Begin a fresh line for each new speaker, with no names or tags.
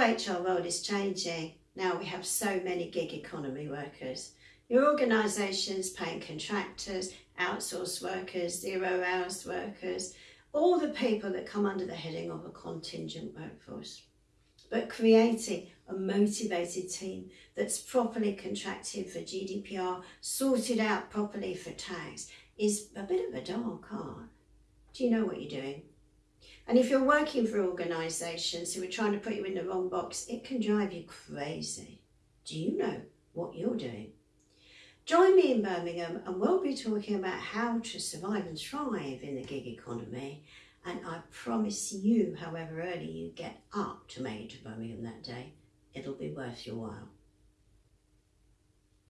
HR world is changing. Now we have so many gig economy workers. Your organisations paying contractors, outsourced workers, zero hours workers, all the people that come under the heading of a contingent workforce. But creating a motivated team that's properly contracted for GDPR, sorted out properly for tax, is a bit of a dark art. Do you know what you're doing? And if you're working for organisations who are trying to put you in the wrong box, it can drive you crazy. Do you know what you're doing? Join me in Birmingham and we'll be talking about how to survive and thrive in the gig economy. And I promise you, however early you get up to make it to Birmingham that day, it'll be worth your while.